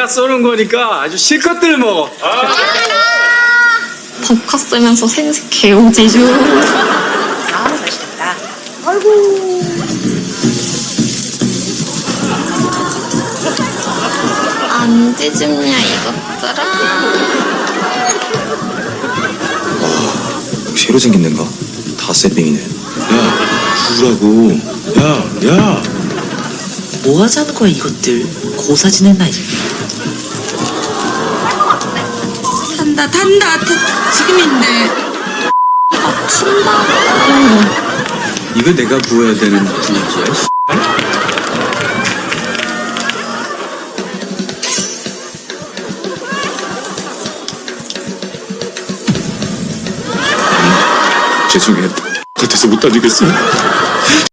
내가 쏘는 거니까 아주 실컷들 먹어. 법카 쓰면서 생색 개오지죠. 아, 맛있겠다. 안 뒤집냐 이것들아. 새로 생긴 데인가? 다 세빙이네. 야, 구라고. 야, 야. 뭐 하자는 거야, 이것들. 고사 지낼 나이. 탄다 탄다 타, 지금인데 아 튄다고. 이거 내가 부어야 되는 분위기야. 씨. 죄송해. 겉에서 못 다니겠어.